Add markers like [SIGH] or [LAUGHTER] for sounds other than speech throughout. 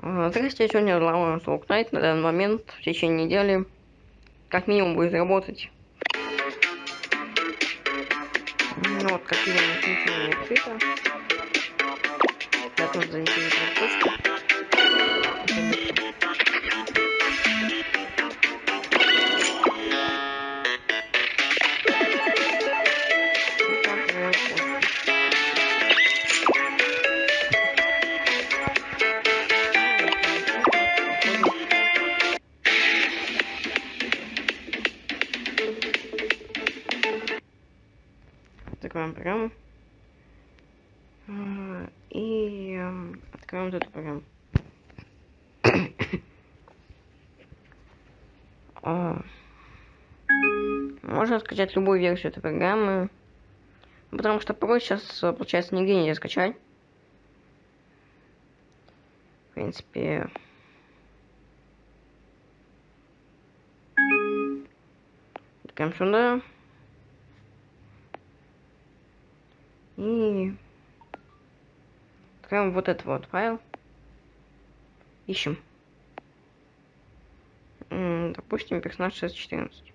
А, Здрасте, сегодня глава Найт на данный момент в течение недели как минимум будет работать. Ну вот, как видим, ничего не открыто. Я тоже заинтересован А, Можно скачать любую версию этой программы. Потому что порой сейчас, э, получается, нигде нельзя скачать. В принципе... Тыкаем сюда. И откроем вот этот вот файл. Ищем. Допустим, персонаж 614.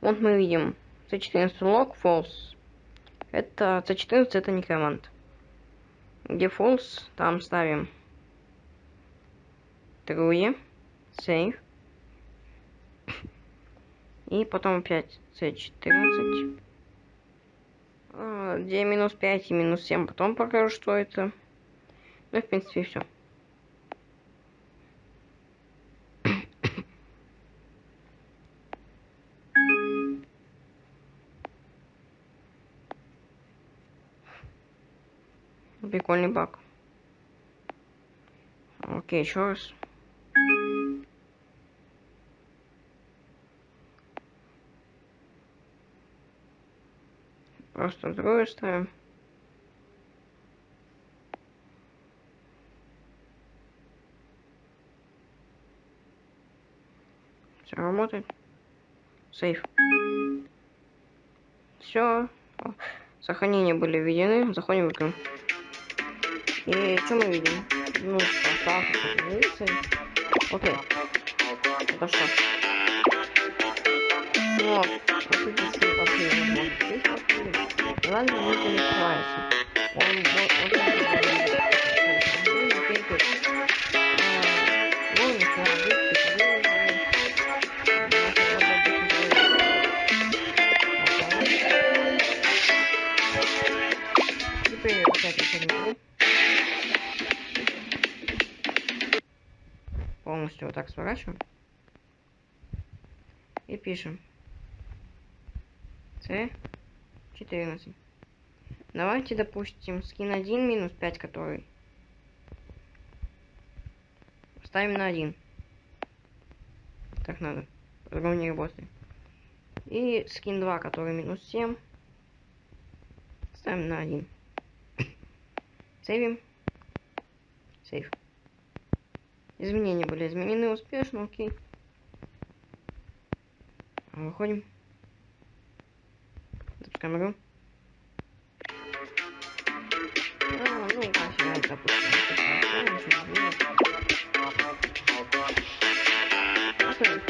Вот мы видим C14 log false. Это C14 это некромант. Где false, там ставим true, save. И потом опять C14. А, Где минус 5 и минус 7, потом покажу, что это. Ну, в принципе, все. Прикольный баг. Окей, еще раз. Просто другое ставим. Все работает. Сейф. Все. Сохранения были введены. Заходим в игру. И что мы видим? Ну, так, Окей. Это что? Вот. Вот эти все последние. Здесь последние. Ладно, не перекрывается. Он вот вот это говорит. Ну, полностью вот так сворачиваем и пишем. C 14 давайте допустим скин 1 минус 5 который ставим на 1 так надо по-другому не работает. И скин 2 который минус 7 ставим на 1 [COUGHS] сейвим. Сейв Изменения были изменены успешно, окей. Выходим. Запускаем игру. А, ну, пофиг, допустим. Закрыть.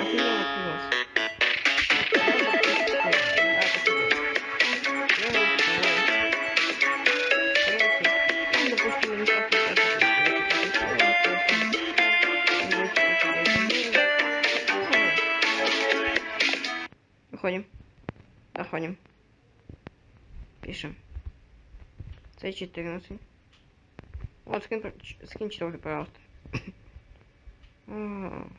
Офигенно C14. Вот, скин, скин 4, пожалуйста. [COUGHS]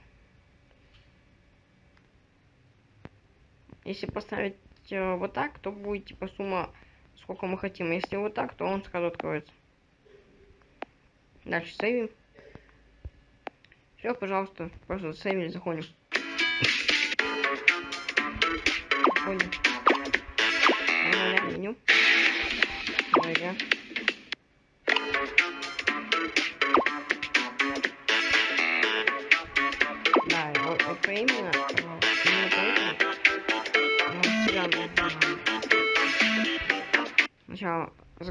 Если поставить э, вот так, то будет типа сумма, сколько мы хотим. Если вот так, то он сразу откроется. Дальше сейвим. Все, пожалуйста, просто заходим. Заходим.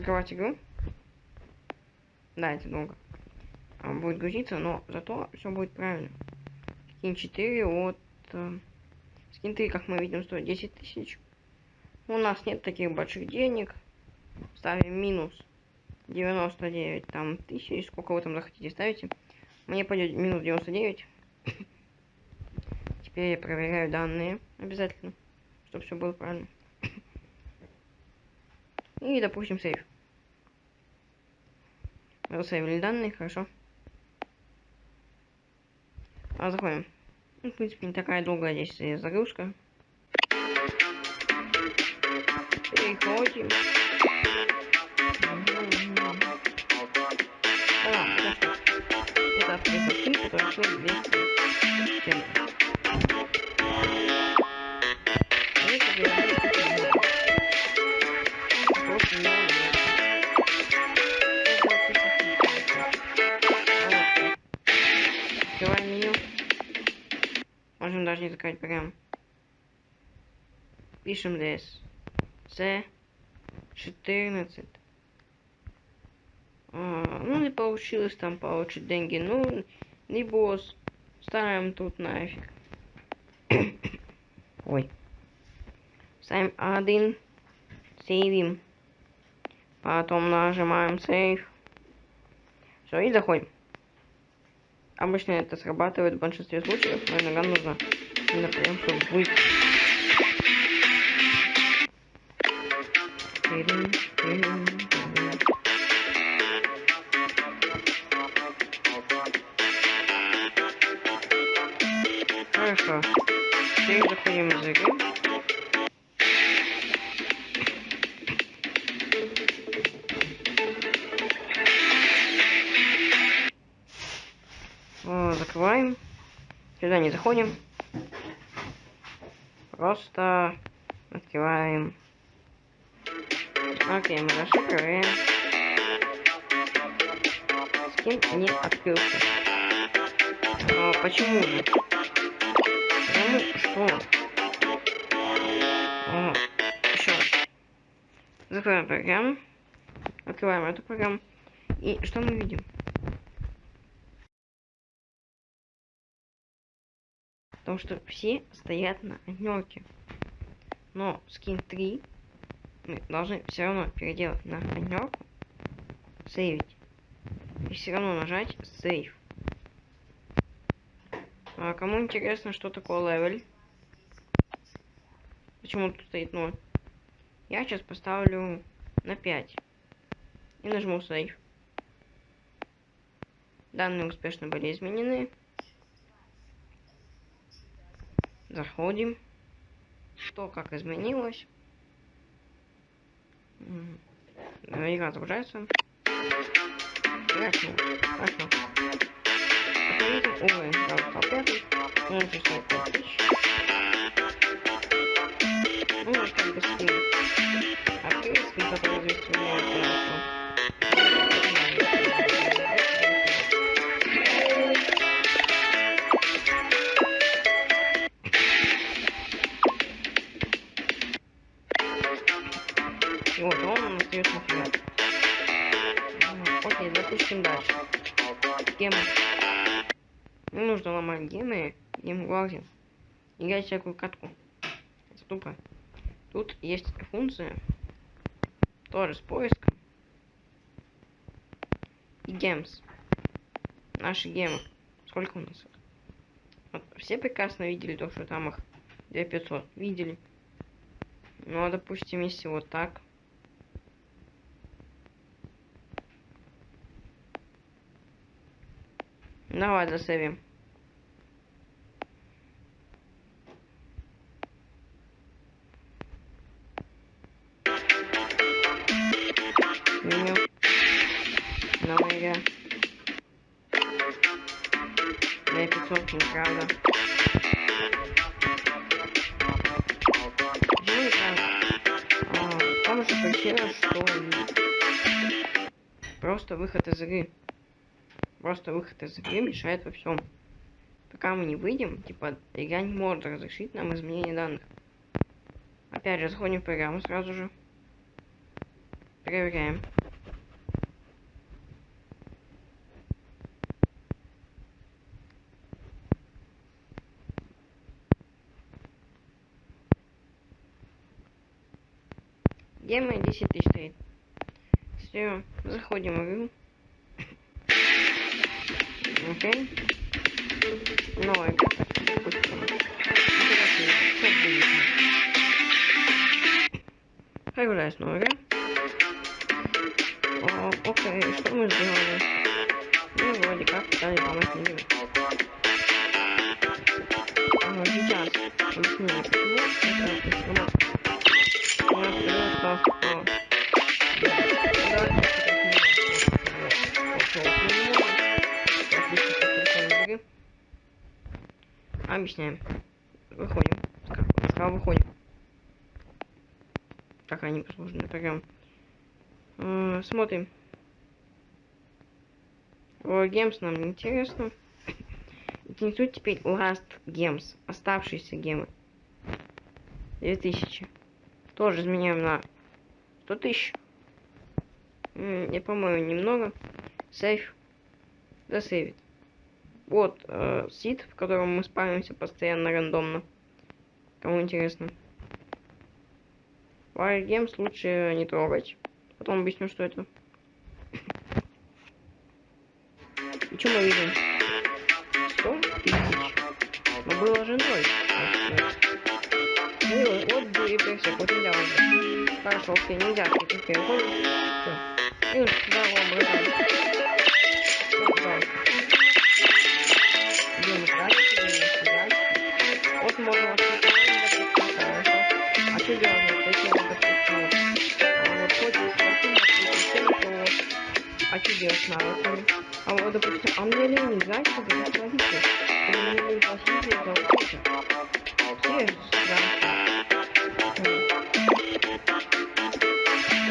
Закрывать игру. Да, это долго. А, будет грузиться, но зато все будет правильно. Скин 4 от... Э, скин 3, как мы видим, стоит 10 тысяч. У нас нет таких больших денег. Ставим минус 99 там тысяч. Сколько вы там захотите ставите. Мне пойдет минус 99. Теперь я проверяю данные обязательно, чтобы все было правильно. И, допустим, сейф. Засейвили данные, хорошо. А, заходим. Ну, в принципе, не такая долгая здесь загрузка. Переходим. А, это автоприхотки, которые стоят 200 прям. Пишем здесь. С 14. А, ну не получилось там получить деньги. Ну, не босс. Ставим тут нафиг. [COUGHS] Ой. Ставим один. Сейвим. Потом нажимаем сейв. Все, и заходим. Обычно это срабатывает в большинстве случаев, но иногда нужно именно прям быть. Хорошо. Теперь заходим в игры. закрываем. Сюда не заходим. Просто открываем. Окей, мы расшифровываем. Скин не открылся. А, почему же? Потому что... А, еще раз. Закрываем программу. Открываем эту программу. И что мы видим? Потому что все стоят на однерке. Но скин 3 мы должны все равно переделать на однерку, сейвить. И все равно нажать save. А кому интересно, что такое level? Почему тут стоит 0? Я сейчас поставлю на 5. И нажму сейв. Данные успешно были изменены. Заходим. Что как изменилось. Игра загружается. Хорошо. Хорошо. Уровень. Сразу стал Играть всякую катку. Это тупо. Тут есть функция. Тоже с поиском. И гемс. Наши гемы. Сколько у нас их? Вот, все прекрасно видели то, что там их 2500. Видели. Ну, а допустим, если вот так. Давай засейвим. Из игры. Просто выход из игры мешает во всем. Пока мы не выйдем, типа, игра не может разрешить нам изменение данных. Опять же, заходим в программу сразу же. Проверяем. Где мои 10 тысяч стоит? Все, заходим в игру. Окей. Новая игра. Допустим. Оперативно. Как будет? Появляется новая игра. О, окей, что мы сделали? Мы вроде как пытались помочь мне. А, сейчас объяснение, почему Объясняем. Выходим. Сразу выходим. Так, они послужные программы. Э, смотрим. О, Гемс нам не интересно. [COUGHS] Интересует теперь Last Games. Оставшиеся гемы. 2000. Тоже изменяем на 100 тысяч. Я, по-моему, немного. Сейф. Засейвит. Вот э, сид, в котором мы спамимся постоянно рандомно. Кому интересно. Games лучше не трогать. Потом объясню, что это. И что мы видим? 100 тысяч. Но было же ноль. Вот пересек, вот нельзя уже. Хорошо, окей, нельзя. Окей, уходим. Все. Минус, да, ладно, братан. Все, что делать надо? А вот, допустим, а мне лень играть, чтобы заплатить. Чтобы мне лень платить за вот это. Все, да.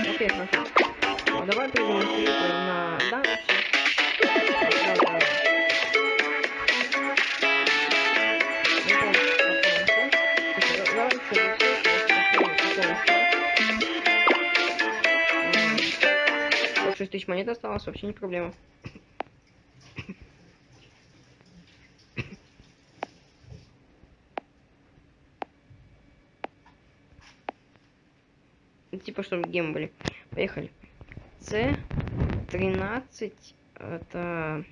Окей, хорошо. Ну, давай перейдем на дальше. Тысяч монет осталось, вообще не проблема. типа, чтобы гем были. Поехали. С13 это...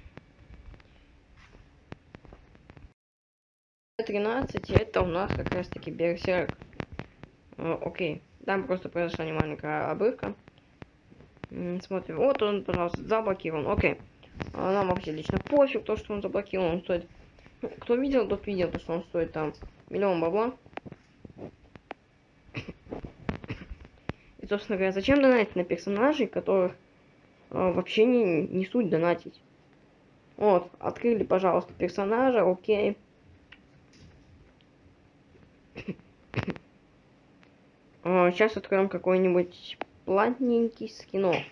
13 это у нас как раз таки берсерк. Окей. Там просто произошла маленькая обрывка. Смотрим. Вот он, пожалуйста, заблокирован. Окей. А нам вообще лично пофиг то, что он заблокирован. Он стоит... Кто видел, тот видел, то, что он стоит там миллион бабла. И, собственно говоря, зачем донатить на персонажей, которых э, вообще не, не суть донатить? Вот, открыли, пожалуйста, персонажа, окей. Сейчас откроем какой-нибудь платненький скинок.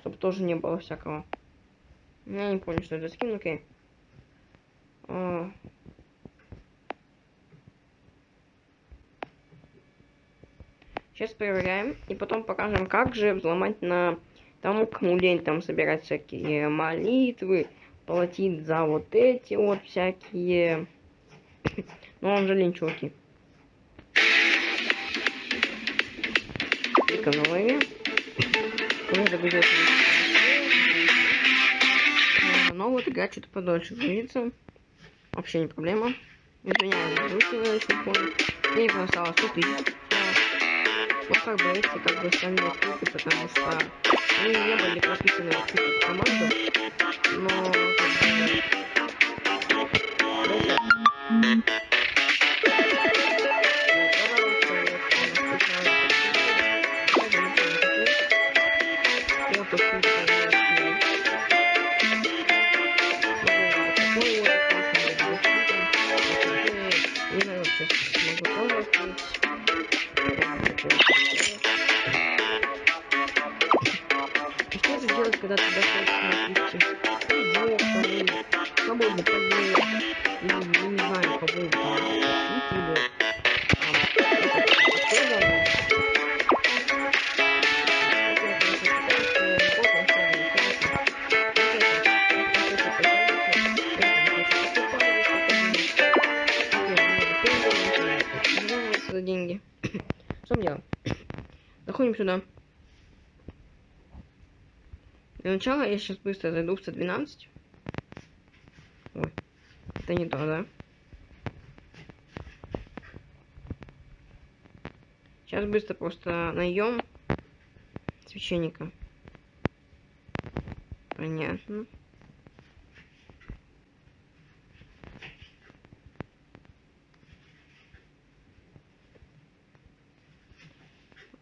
Чтобы тоже не было всякого. Я не понял, что это скин, окей. А, Сейчас проверяем. И потом покажем, как же взломать на тому, кому лень там собирать всякие молитвы, платить за вот эти вот всякие... [COUGHS] Ну, он же лень, чуваки. Голове. Нужно будет... Но вот игра что-то подольше грузится. Вообще не проблема. Извиняюсь, не понял. Мне не осталось 100 тысяч. Ну, как бы эти, как бы, остальные клубы, потому что они не были прописаны в какую команду, но, как бы, начала я сейчас быстро зайду в 112. Ой, это не то, да? Сейчас быстро просто найдем священника. Понятно.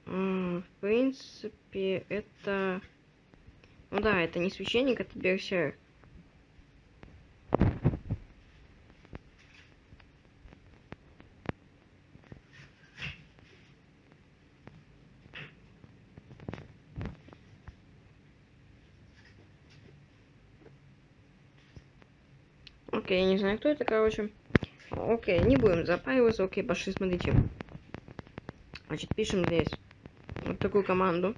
В принципе, это... Да, это не священник, это берсерк. Окей, я не знаю, кто это, короче. Окей, не будем запариваться. Окей, пошли, смотрите. Значит, пишем здесь вот такую команду.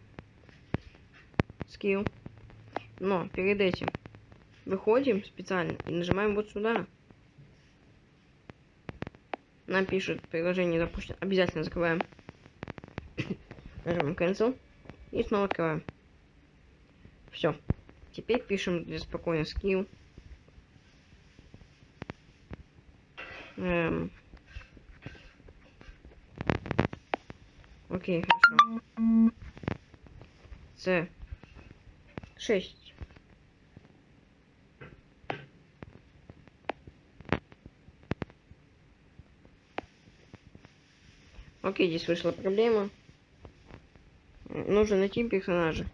Skill. Но перед этим выходим специально и нажимаем вот сюда. Нам пишут приложение запущено. Обязательно закрываем. [COUGHS] Нажимаем cancel. И снова открываем. Все. Теперь пишем здесь спокойно skill. Эм. Окей, хорошо. С. 6. Окей, здесь вышла проблема. Нужно найти персонажа.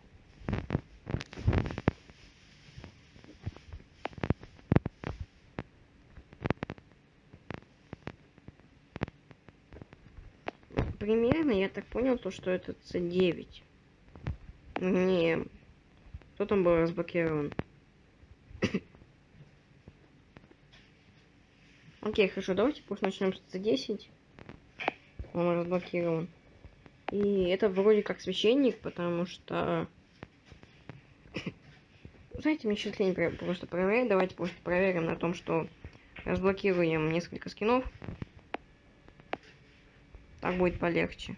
примерно я так понял, то, что это C9. Не. Кто там был разблокирован? [COUGHS] Окей, хорошо, давайте пусть начнем с C10. Он разблокирован. И это вроде как священник, потому что... [COUGHS] Знаете, мне сейчас лень просто проверять. Давайте просто проверим на том, что разблокируем несколько скинов. Так будет полегче.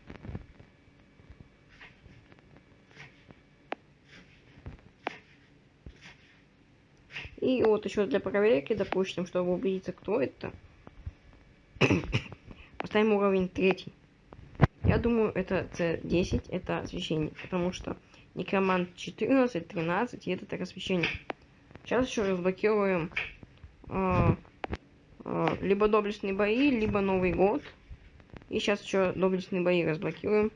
И вот еще для проверки, допустим, чтобы убедиться, кто это, поставим уровень третий. Я думаю, это C10, это священник, потому что некромант 14, 13, и это так священник. Сейчас еще разблокируем э, э, либо доблестные бои, либо Новый год. И сейчас еще доблестные бои разблокируем.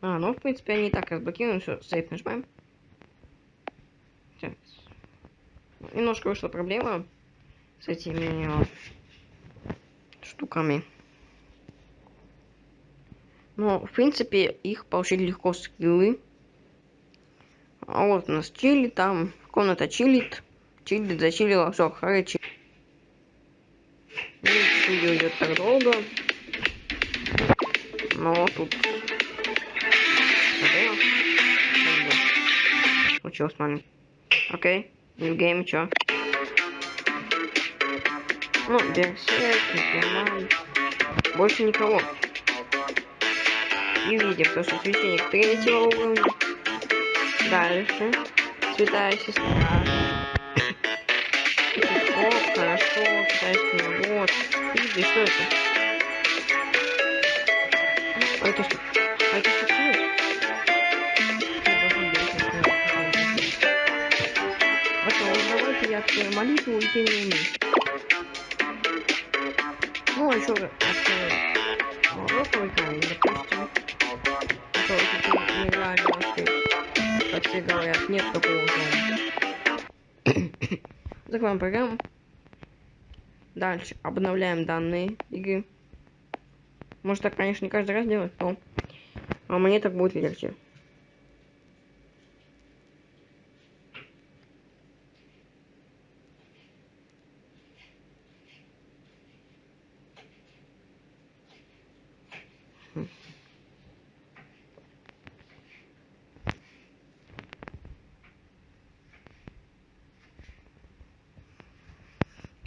А, ну, в принципе, они и так разблокируем. Все, сейф нажимаем. Так. Немножко вышла проблема с этими штуками. Но, в принципе, их получить легко скиллы. А вот у нас чили, там комната чилит. Чили зачилила, все, хорошо. Видео идет так долго. Но тут... Случилось нами. Окей, game, чё? Ну, берсерк, некроман. Больше никого. И видим, то, что священник третьего уровня. Дальше. Святая сестра. О, хорошо, китайский вот. Видите, что это? А это что? А это что Открою молитву не умею. Ну, а еще открою роковый камень, допустим. Который теперь нереально открыть. Как все говорят, нет такого зона. Закрываем программу. Дальше обновляем данные игры. Может так, конечно, не каждый раз делать, но а мне так будет легче.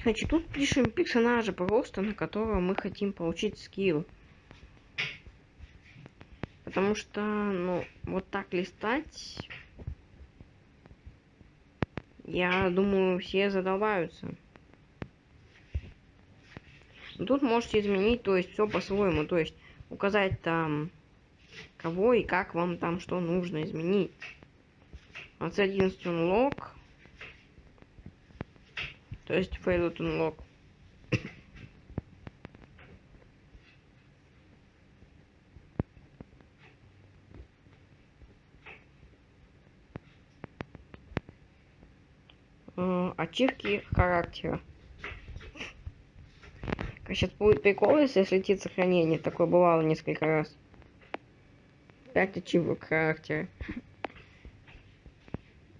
Значит, тут пишем персонажа просто, на которого мы хотим получить скилл. Потому что, ну, вот так листать, я думаю, все задолбаются. Но тут можете изменить, то есть все по-своему, то есть указать там, кого и как вам там что нужно изменить. Вот c 11 unlock, то есть failed unlock. ачивки характера. Сейчас будет прикол, если слетит сохранение. Такое бывало несколько раз. 5 ачивок характера.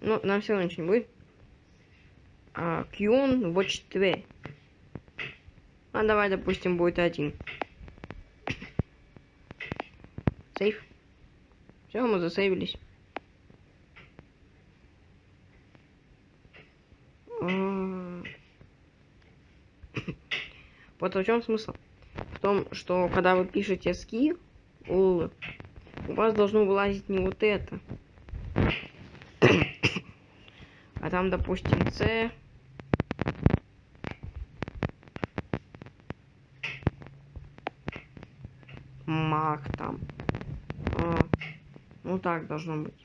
Ну, нам все равно ничего не будет. А, Qn Watch 2. А давай, допустим, будет один. Сейф. Все, мы засейвились. Вот в чем смысл? В том, что когда вы пишете ски, у вас должно вылазить не вот это. [COUGHS] А там, допустим, С. Мах там. А, ну так должно быть.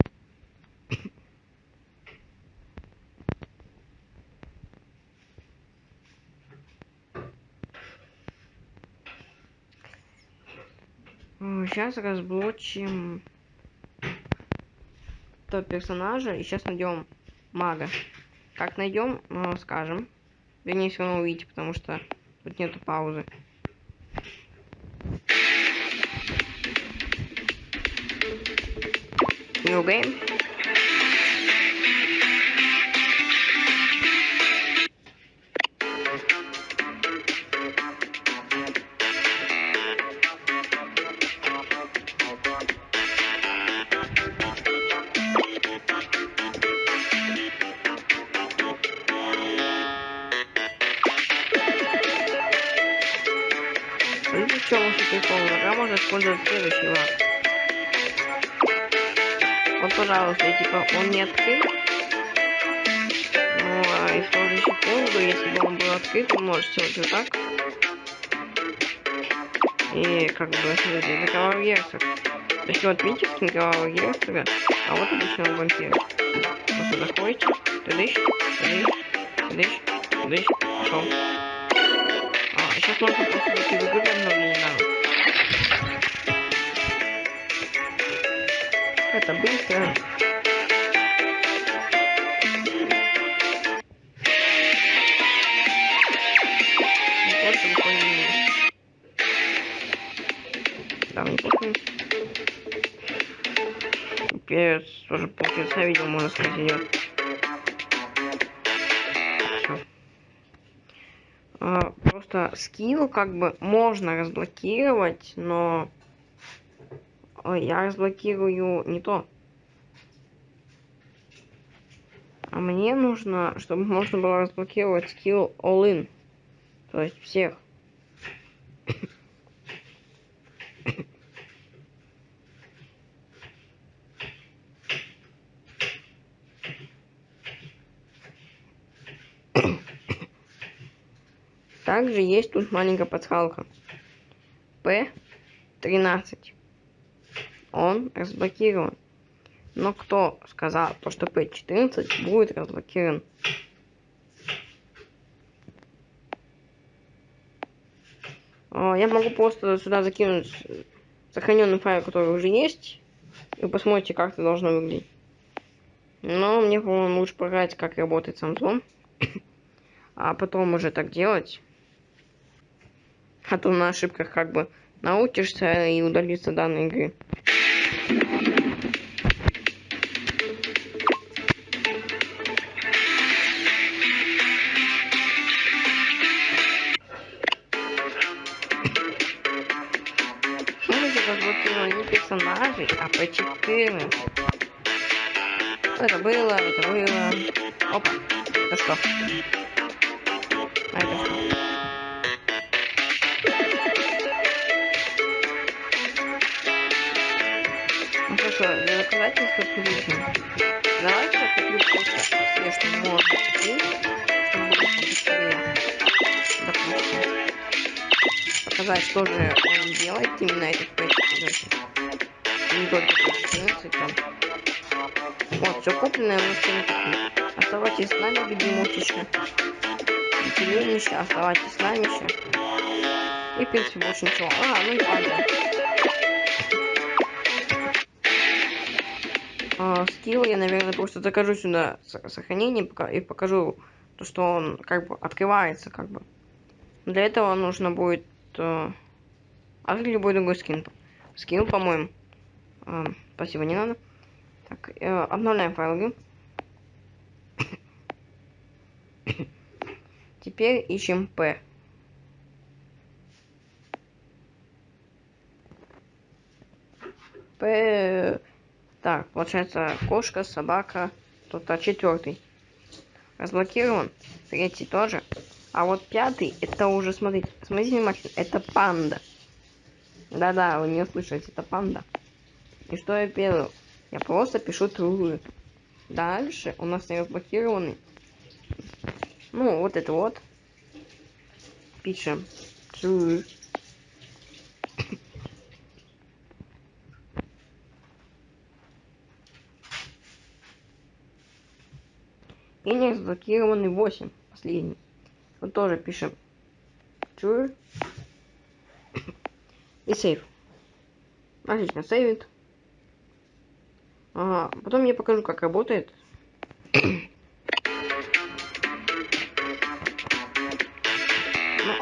Сейчас разблочим топ персонажа и сейчас найдем мага. Как найдем, ну, скажем. Вернее, все равно увидите, потому что тут нету паузы. New game. использовать следующий лак. Пожалуйста, типа, он не открыт. Ну, а и в секунду, если бы он был открыт, он может сделать вот так. И, как бы, смотрите, это кровавый герцог. То есть, вот, видите, скин кровавого герцога, а вот обычного вампира. Вы сюда ходите, тыдыщ, тыдыщ, тыдыщ, тыдыщ, пошел. А, сейчас можно просто зайти в игру, обновление не надо. Это быстро. Перец тоже полчаса видел, можно сказать, идет. А, просто скилл как бы можно разблокировать, но Ой, я разблокирую не то. А мне нужно, чтобы можно было разблокировать скилл all-in. То есть всех. Также есть тут маленькая подсказка. P13 он разблокирован. Но кто сказал, то, что P14 будет разблокирован? Я могу просто сюда закинуть сохраненный файл, который уже есть, и посмотрите, как это должно выглядеть. Но мне, по-моему, лучше програть, как работает Samsung, [COUGHS] а потом уже так делать. А то на ошибках как бы научишься и удалиться данной игры. P14. Это было, это было. Опа, это что? А это что? Ну хорошо, для доказательства приличным. Давайте куплю просто все, что можно купить, чтобы было побыстрее. Допустим. Показать, что же он делает именно этих 5 Вот, все купленное мы купили. Оставайтесь с нами, бегемотище. Веселенище, оставайтесь с нами еще. И, в принципе, больше ничего. А, ну и панда. А, скилл я, наверное, просто закажу сюда сохранение и покажу то, что он как бы открывается, как бы. Для этого нужно будет э, а любой другой скин. Скин, по-моему. Спасибо, не надо. Так, э, обновляем файлы. [COUGHS] Теперь ищем P. П. Так, получается кошка, собака. А четвертый. Разблокирован. Третий тоже. А вот пятый, это уже, смотрите, смотрите внимательно, это панда. Да-да, вы не услышите, это панда. И что я делаю? Я просто пишу true. Дальше у нас не разблокированный ну, вот это вот. Пишем. True. И не разблокированный 8, последний. Вот тоже пишем true. И сейв. Отлично, сейвит. Ага, потом я покажу, как работает.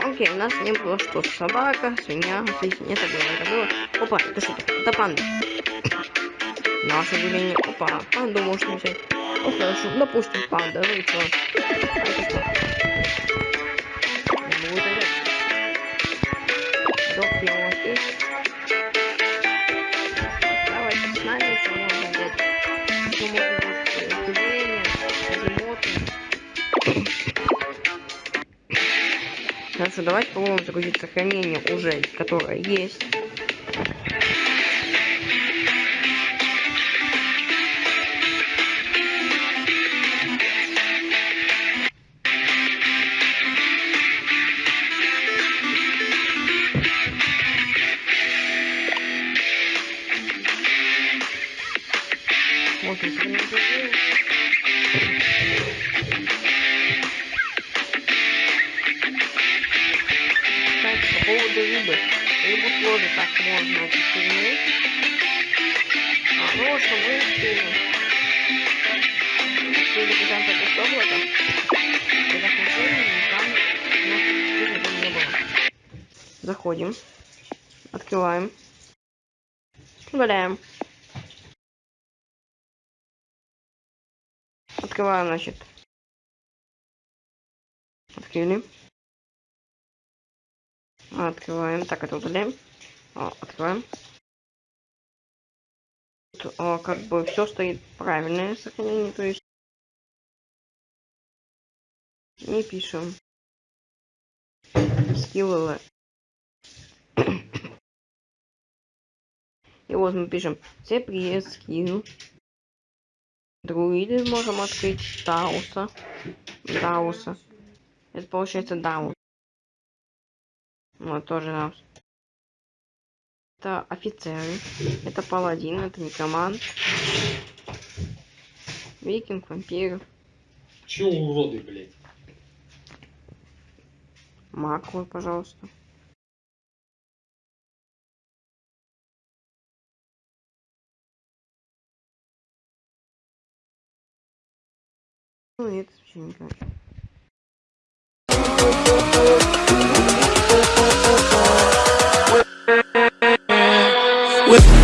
Окей, у нас не было что собака, свинья, смотрите, нет, это было, это было. Опа, это что? Это панда. Наше удивление, опа, панду можно взять. Ну хорошо, допустим, панда, ну и? А что? Я Хорошо, давайте попробуем загрузить сохранение уже, которое есть. Я рыбы. Рыбу тоже так можно оттернуть. А, ну, что мы успели. Успели бежать от облака. Когда смотрели, там у не было. Заходим. Открываем. Удаляем. Открываем, значит. Открыли. Открываем. Так, это удаляем. Открываем. Тут, как бы все стоит правильное сохранение, то есть не пишем скиллы. И вот мы пишем привет скилл. Друиды можем открыть Дауса. Дауса. Это получается Даун. Вот тоже нам. Это офицеры. Это паладин, это некромант. Викинг, вампир. Че уроды, блядь? Маквы, пожалуйста. Ну, это вообще не with